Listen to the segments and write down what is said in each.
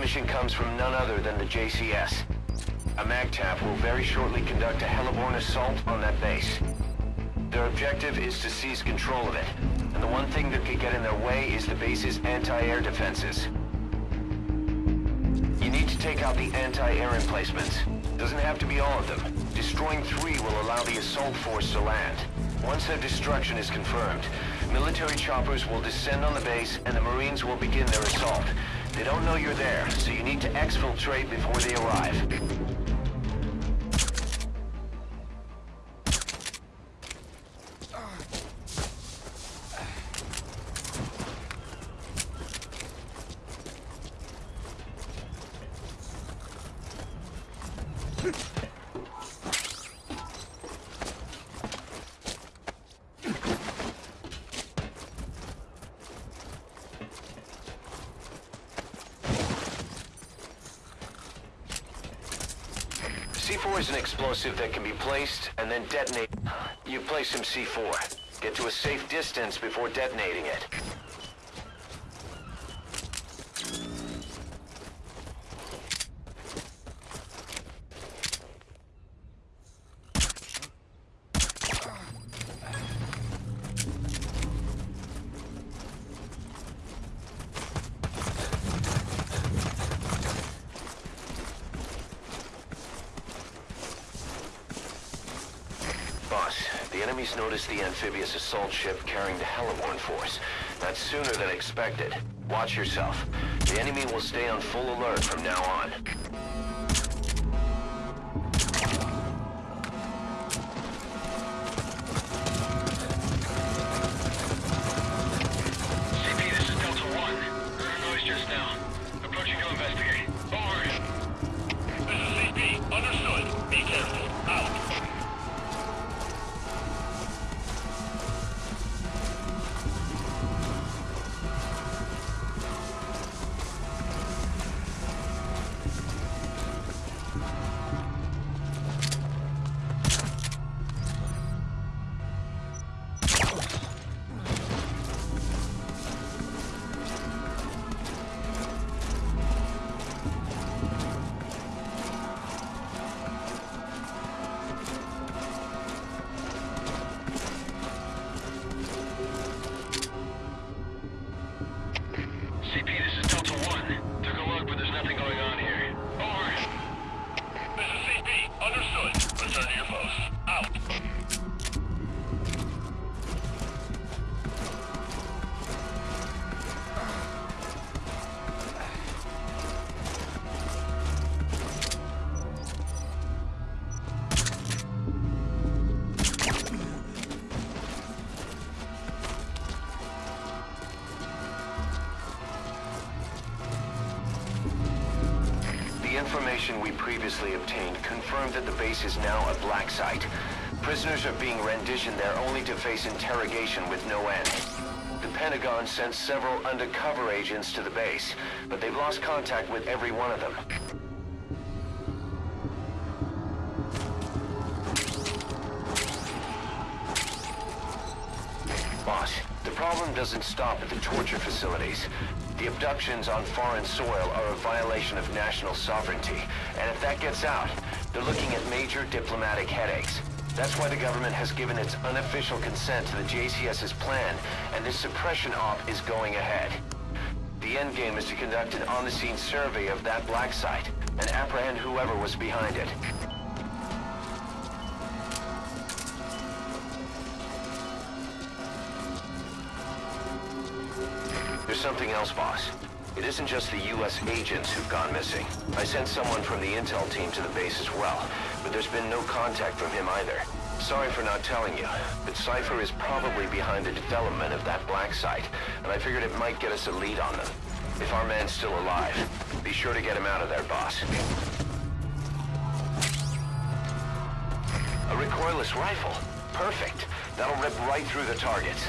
mission comes from none other than the JCS. A MAGTF will very shortly conduct a heliborne assault on that base. Their objective is to seize control of it, and the one thing that could get in their way is the base's anti-air defenses. You need to take out the anti-air emplacements. Doesn't have to be all of them. Destroying three will allow the assault force to land. Once their destruction is confirmed, military choppers will descend on the base and the Marines will begin their assault. They don't know you're there, so you need to exfiltrate before they arrive. Is an explosive that can be placed and then detonate. You place some C4. Get to a safe distance before detonating it. Boss, the enemies noticed the amphibious assault ship carrying the Heliborne force. That's sooner than expected. Watch yourself. The enemy will stay on full alert from now on. Information we previously obtained confirmed that the base is now a black site. Prisoners are being renditioned there only to face interrogation with no end. The Pentagon sent several undercover agents to the base, but they've lost contact with every one of them. Boss, the problem doesn't stop at the torture facilities. The abductions on foreign soil are a violation of national sovereignty, and if that gets out, they're looking at major diplomatic headaches. That's why the government has given its unofficial consent to the JCS's plan, and this suppression op is going ahead. The endgame is to conduct an on-the-scene survey of that black site, and apprehend whoever was behind it. Something else, boss. It isn't just the U.S. agents who've gone missing. I sent someone from the intel team to the base as well, but there's been no contact from him either. Sorry for not telling you, but Cipher is probably behind the development of that black site, and I figured it might get us a lead on them. If our man's still alive, be sure to get him out of there, boss. A recoilless rifle. Perfect. That'll rip right through the targets.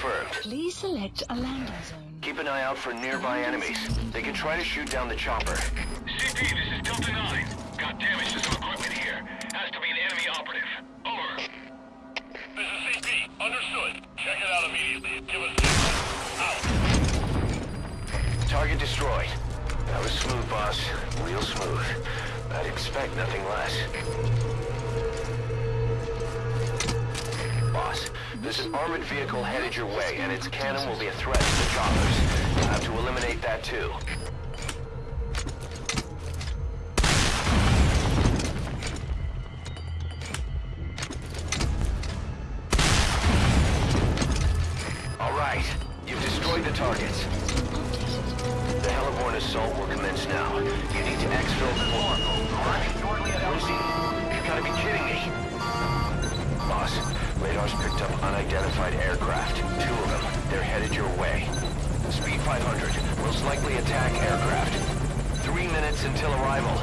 Confirmed. Please select a landing zone. Keep an eye out for nearby enemies. They can try to shoot down the chopper. CP, this is Delta 9. Got damage to some equipment here. Has to be an enemy operative. Over. This is CP. Understood. Check it out immediately. Give us Out. Target destroyed. That was smooth, boss. Real smooth. I'd expect nothing less. Boss, there's an armored vehicle headed your way, and its cannon will be a threat to the choppers. You'll have to eliminate that too. All right, you've destroyed the targets. The Heliborne assault will commence now. You need to exfil the floor. Lucy, you gotta be kidding me. Boss, radar's picked up unidentified aircraft. Two of them. They're headed your way. Speed 500. Most likely attack aircraft. Three minutes until arrival.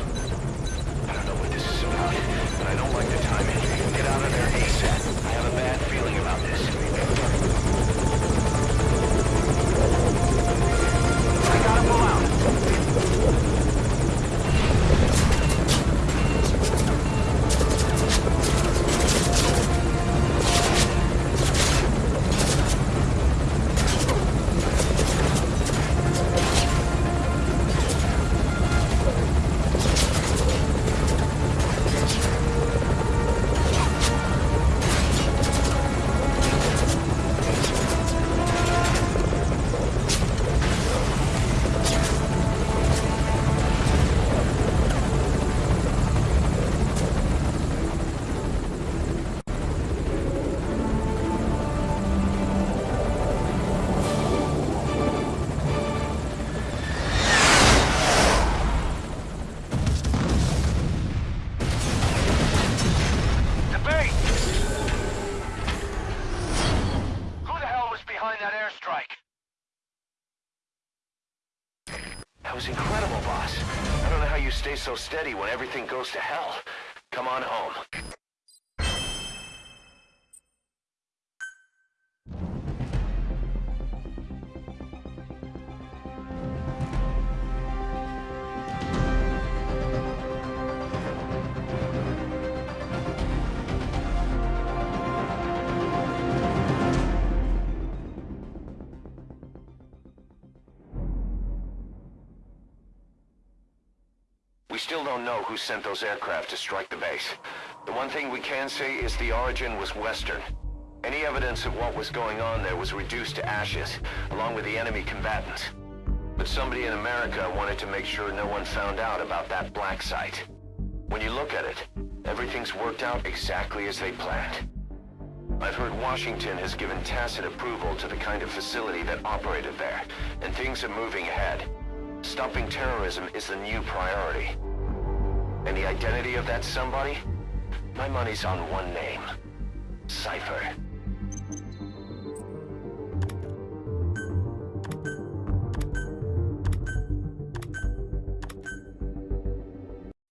I don't know what this is about, but I don't like the timing. Get out of there ASAP. I have a bad feeling about this. Was incredible, boss. I don't know how you stay so steady when everything goes to hell. Come on home. Who sent those aircraft to strike the base. The one thing we can say is the origin was Western. Any evidence of what was going on there was reduced to ashes, along with the enemy combatants. But somebody in America wanted to make sure no one found out about that black site. When you look at it, everything's worked out exactly as they planned. I've heard Washington has given tacit approval to the kind of facility that operated there, and things are moving ahead. Stopping terrorism is the new priority. And the identity of that somebody? My money's on one name. Cipher.